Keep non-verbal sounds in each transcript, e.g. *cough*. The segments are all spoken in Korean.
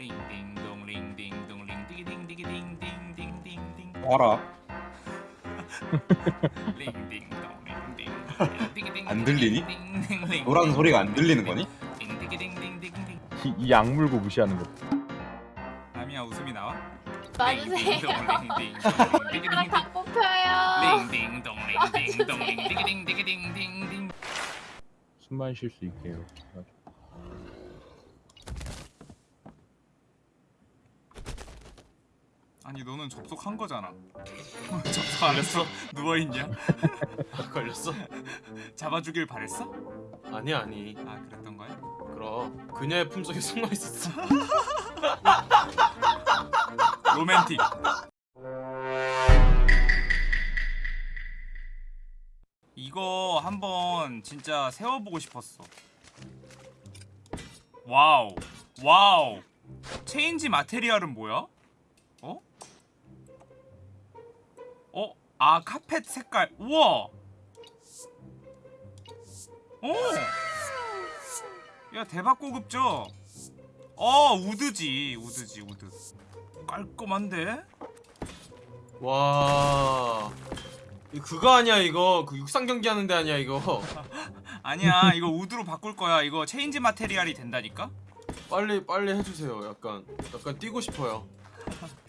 링딩동 링딩동 링디기딩디기딩딩딩딩딩 봐라 링딩동 링딩 안 들리니? 노란 소리가 안 들리는 거니? 딩디기딩딩딩딩 이, 이 악 물고 무시하는 거. 아미야 웃음이 나와? 맞으세요. 다 뽑혀요. 링딩동 링딩동 숨만 쉴 수 있게 이렇게. 해가지고. 아니 너는 접속한 거잖아 *laughs* 접속 안 했어? 누워있냐? *laughs* 아, 걸렸어? 잡아주길 바랬어? 아니 아니 아 그랬던 거야? 그럼 그녀의 품속에 숨어 있었어 *laughs* 로맨틱 이거 한번 진짜 세워보고 싶었어 wow wow change material은 뭐야? 아 카펫 색깔. 우와. 오! 야 대박 고급져. 어 wood지 wood지 wood. 깔끔한데? 와. 그거 아니야 이거? 그 육상 경기 하는데 아니야 이거? *laughs* 아니야 이거 우드로 바꿀 거야. 이거 체인지 마테리얼이 된다니까? 빨리 빨리 해주세요. 약간 약간 뛰고 싶어요 *laughs*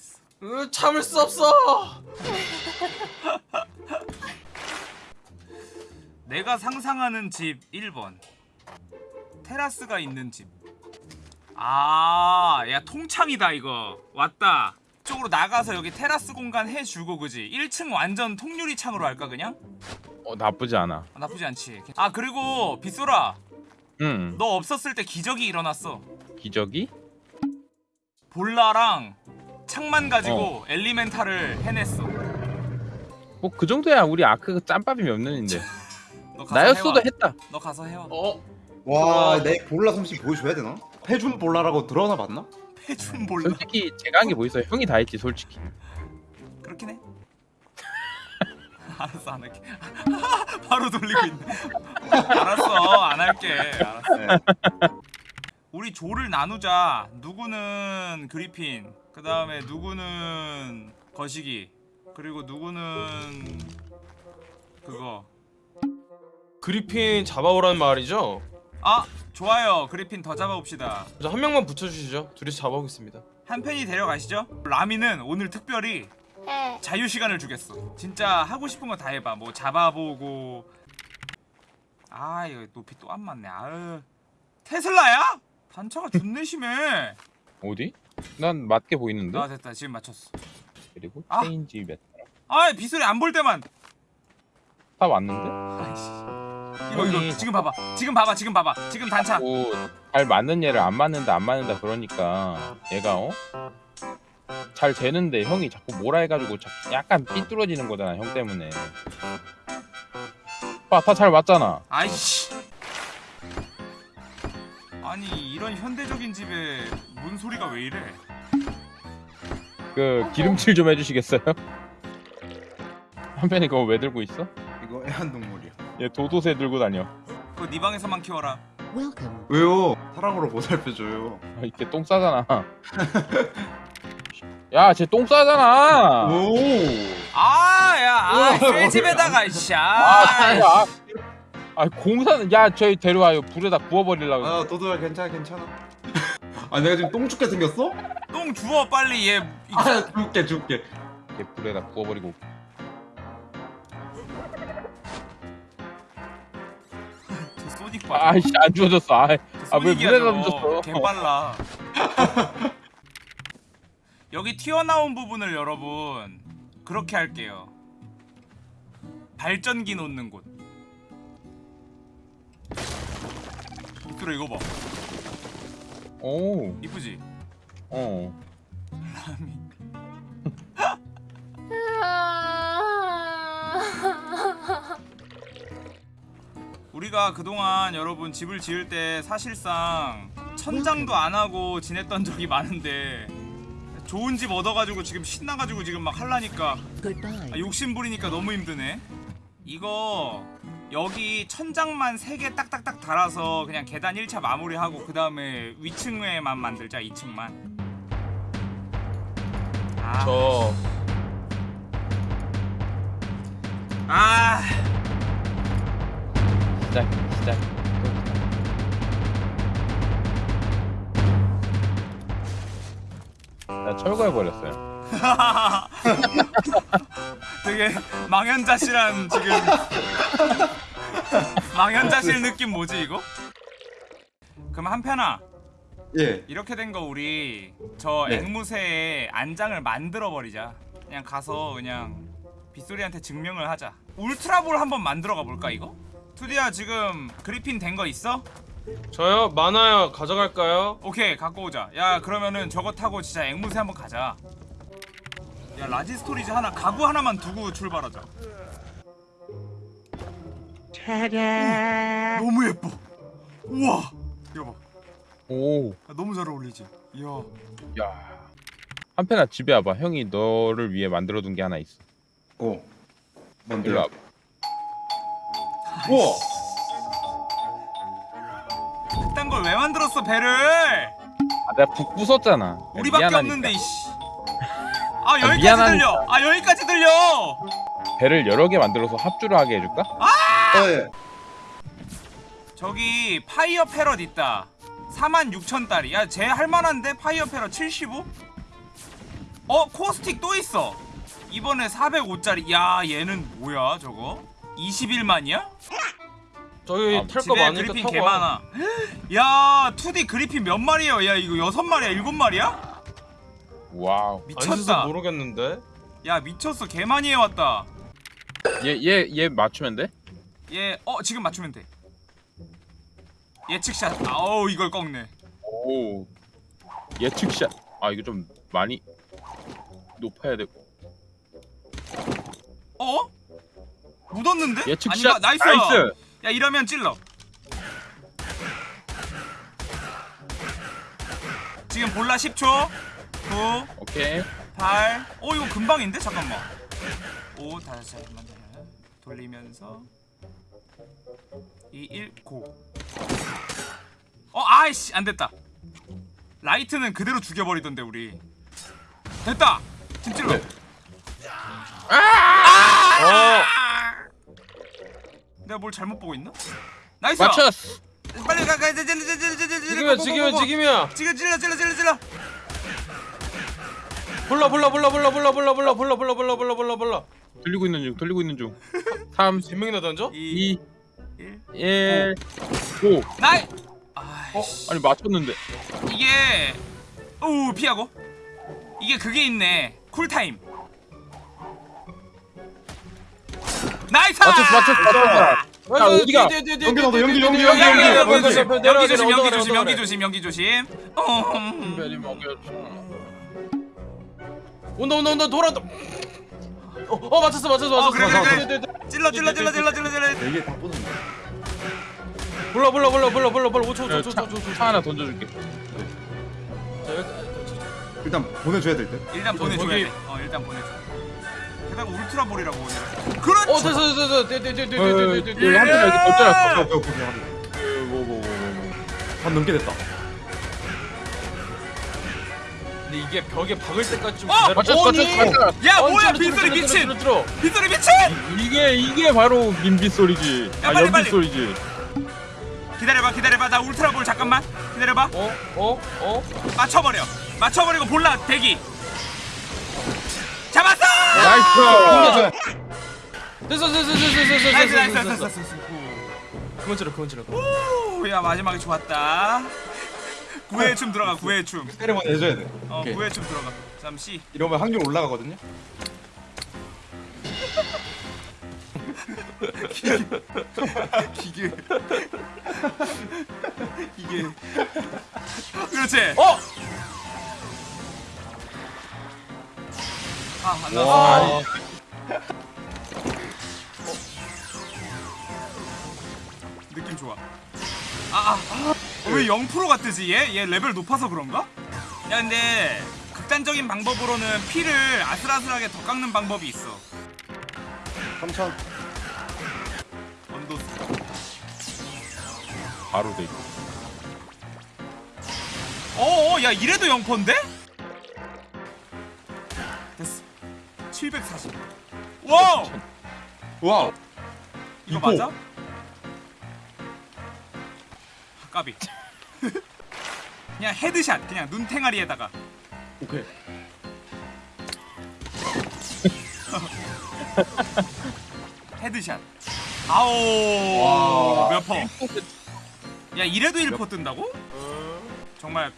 으, 참을 수 없어. *laughs* 내가 상상하는 집 1번. 테라스가 있는 집. 아, 야 통창이다 이거. 왔다. 쪽으로 나가서 여기 테라스 공간 해주고 그지? 1층 완전 통유리 창으로 할까 그냥? 어 나쁘지 않아. 아, 나쁘지 않지. 아 그리고 빗소라. 응. 너 없었을 때 기적이 일어났어. 기적이? 볼라랑 창만 가지고 엘리멘탈을 해냈어 뭐 그 정도야 우리 아크 짬밥이 몇 년인데. 나였어도 해와. 했다. 너 가서 해와 어? 와내 볼라 솜씨 보여줘야 되나? 패준 볼라라고 들어나 봤나? 패준 볼라 솔직히 제가 한 게 뭐 있어요? 형이 다 했지 솔직히. 그렇긴 해. *laughs* 알았어 안 할게. *laughs* 바로 돌리고 있네. *laughs* 알았어 안 할게. 알았어. 네. 우리 조를 나누자. 누구는 그리핀. 그 다음에 누구는 거시기. 그리고 누구는 그거. 그리핀 잡아오라는 말이죠? 아 좋아요. 그리핀 더 잡아봅시다. 저한 명만 붙여주시죠 둘이서 잡아오겠습니다 한 팬이 데려가시죠. 라미는 오늘 특별히 네. 자유 시간을 주겠어. 진짜 하고 싶은 거 다 해봐. 뭐 잡아보고. 아 이거 높이 또 안 맞네. 아유. 테슬라야? 단차가 존내 심해. 어디? 난 맞게 보이는데. 아 됐다. 지금 맞췄어. 그리고 아. 체인지 몇. 아 빗소리 안 볼 때만. 다 왔는데? 아이씨. 이거 이거 형이 지금 봐봐. 지금 봐봐. 지금 봐봐. 지금 단차. 잘 맞는 얘를 안 맞는다 안 맞는다 그러니까 얘가 어? 잘 되는데 형이 자꾸 뭐라 해가지고 자- 약간 삐뚤어지는 거잖아 형 때문에 봐다 잘 맞잖아 아이씨. 아니 이런 현대적인 집에 문 소리가 왜 이래? 그 기름칠 좀 해주시겠어요? *laughs* 한편이 그거 왜 들고 있어? 이거 애완동물이야 얘 도도새 들고 다녀 그거 네 방에서만 키워라. 왜요? 사랑으로 보살펴줘요 아, 이렇게 똥 싸잖아 *laughs* 야 쟤 똥 싸잖아 오 아 야 아, 새 집에다가 씨. 아, 아, 아 공사는 야 저희 데려와요 불에다 구워버리려고 아 도도야 괜찮아 괜찮아 *laughs* 아 내가 지금 똥 죽게 생겼어? 똥 주워 빨리 얘. 이- 아 죽게 죽게 이렇게 불에다 구워버리고 저 소닉 봐. 아이씨 안 주워졌어 아, 아, 왜 소닉이야, 물에다 저거. 던졌어? 개 빨라. *laughs* 여기 튀어나온 부분을 여러분 그렇게 할게요. 발전기 놓는 곳. 이끌어 이거 봐. 오, 이쁘지? 어. *laughs* 우리가 그동안 여러분 집을 지을 때 사실상 천장도 안 하고 지냈던 적이 많은데 좋은 집 얻어가지고 지금 신나가지고 지금 막 할라니까 아, 욕심 부리니까 너무 힘드네 이거 여기 천장만 3개 딱딱딱 달아서 그냥 계단 1차 마무리하고 그 다음에 위층에만 만들자 2층만. 아, 저 아, 시작 시작. 나 철거해 버렸어요 *laughs* 되게 망연자실한 지금 *laughs* 망연자실 느낌 뭐지 이거? 그럼 한편아 예. 이렇게 된 거 우리 저 네. 앵무새의 안장을 만들어 버리자. 그냥 가서 그냥 빗소리한테 증명을 하자. 울트라볼 한번 만들어 가 볼까 이거? 투디야 지금 그리핀 된 거 있어? 저요 많아요 가져갈까요? 오케이 갖고 오자. 야 그러면은 저거 타고 진짜 앵무새 한번 가자. 야 large storage 하나 가구 하나만 두고 출발하자. 오, 너무 예뻐. 우와 이거 봐. 오 야, 너무 잘 어울리지. 이야. 야. 한편아 집에 와봐. 형이 너를 위해 만들어둔 게 하나 있어. 오. 일로 뭔데요? 와봐. 우와. 그딴 걸 왜 만들었어 배를? 아, 내가 북 부쉈잖아. 우리밖에 미안하니까. 없는데 이씨. 아 여기까지 미안하니까. 들려. 아 여기까지 들려. 배를 여러 개 만들어서 합주를 하게 해줄까? 어, 예. 저기 fire parrot 있다. 46,000달이. 야, 쟤 할만한데 fire parrot 75? 어, caustic 또 있어. 이번에 405짜리. 야, 얘는 뭐야, 저거? 21만이야? 저희 아, 탈거 집에 많으니까 그리핀 개 와. 많아. 야, 2D 그리핀 몇 마리야? 야, 이거 여섯 마리야, 일곱 마리야? wow. 미쳤다. 모르겠는데 야, 미쳤어. 개 많이 해왔다. 얘얘 얘 맞추면 돼? 얘, 어, 지금 맞추면 돼. 예측샷. 아우, 이걸 꺾네. 오. 예측샷. 아 이거 좀 많이 높아야 되고. 어? 묻었는데? 예측샷. 아닌가? nice. nice. 야 이러면 찔러 지금 bola 10초 9 오케이. 8 어 이거 금방인데? 잠깐만 5 다시 잠깐만 돌리면서 2 1 go. 어 아이씨 안됐다 라이트는 그대로 죽여버리던데 우리 됐다 찔러 네. 어 내가 뭘 잘못 보고 있나? nice 맞췄어. 빨리 가, 가, 찔러, 찔러, 찔러, 찔러, 찔러, 지금이야 go, 지금이야 go, go. 지금이야 지금 찔러, 찔러, 찔러, 찔러. 불러 불러 불러 불러 불러 불러 불러 불러 불러 불러 불러 불러 불러 돌리고 있는 중. 돌리고 있는 중. 3 몇 명이나 던져? 2, 2 1. 1 5 나이. 아이씨. 아니 맞췄는데. 이게 오 피하고. 이게 그게 있네. cool time. nice. 맞췄어 맞췄어 맞췄어. 야, 어디가? 연기 나도, 연기, 연기, 연기, 연기, 연기, 연기, 연기, 연기 조심, 연기 조심, 연기 조심, 연기 조심. 어. 온다 온다 온다 돌아 어, 어 맞췄어 맞췄어 어, 맞췄어 그래, 맞췄어. 그래, 그래. 찔러, 찔러, 찔러, 찔러, 찔러, 찔러. 네 이게 다 뽑는다. 불러 불러 불러 불러 불러 불러 5초 야, 5초 차, 5초 5초 차 하나 던져줄게. 자 여기 일단 보내줘야 될 듯. 일단 보내줘야 돼. 어, 일단 보내줘. 게다가 ultra ball이라고. 그렇지. 어 됐어 됐어 됐어 돼돼돼돼돼돼돼 여기 한번 여기 던져놨어. 오케이, 오케이, 오케이. 뭐뭐뭐뭐 반 넘게 됐다. 근데 이게 벽에 박을 때까지 좀 어! 기다려 맞췄어. 야, 어, 뭐야, 빗소리 미친. 빗소리 미친. 이게 이게 바로 민빛 소리지. 야, 아 빨리, 연빛 빨리. 소리지. 기다려봐, 기다려봐. 나 ultra ball 잠깐만. 기다려봐. 어? 어? 어? 맞춰버려. 맞춰버리고 bola 대기. 잡았어. nice. 됐어 됐어 됐어 됐어 됐어 nice, nice, 됐어 nice, 됐어 nice, 찔러 그만 찔러 오, 야 마지막에 좋았다. 구애의 춤 들어가. 구애의 춤. 세레머니 해줘야 돼. 어, 오케이. 구애의 춤 들어가. 잠시. 이러면 확률 올라가거든요. 기계. 기계. 그렇지. 어? 아, 안 나왔어. 와. 느낌 좋아. 아, 아. 어, 왜 0%가 뜨지 얘? 얘 레벨 높아서 그런가? 야 근데 극단적인 방법으로는 피를 아슬아슬하게 더 깎는 방법이 있어. 3천. 언도스. 바로 돼. 어어 야 이래도 0%인데? 740 wow wow. 이거 이거. 맞아? 아, 까비 *laughs* 그냥 headshot 그냥 눈탱아리에다가 오케이. *laughs* headshot 아오 와. 몇퍼 *laughs* 야 이래도 1퍼 뜬다고? 정말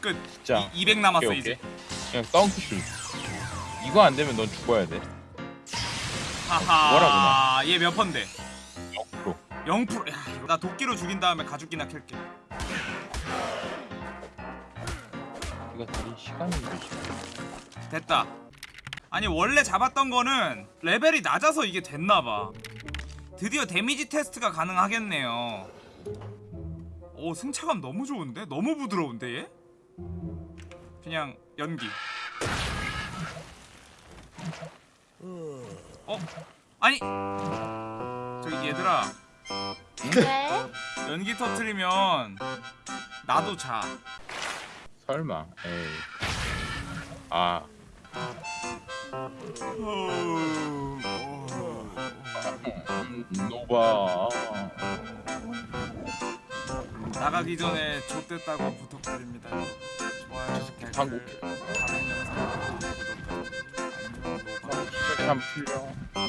끝 진짜. 이, 200 남았어 오케이, 이제 그냥 덩크슛. 이거 안 되면 넌 죽어야 돼. 하하 뭐라구나. 얘몇 퍼인데 0%. 0% 야, 이거 나 도끼로 죽인 다음에 가죽기나 캘게 이거 되게 시간이. 됐다 아니 원래 잡았던 거는 레벨이 낮아서 이게 됐나봐 드디어 데미지 테스트가 가능하겠네요 오 승차감 너무 좋은데? 너무 부드러운데 얘? 그냥 연기 어? 아니 저기 얘들아 네? 연기 터트리면 나도 자 설마. 에이. 아, 노바. 나가기 전에 좆됐다고 부탁드립니다. 좋아요, 한국. 다른 영상 구독, 알림.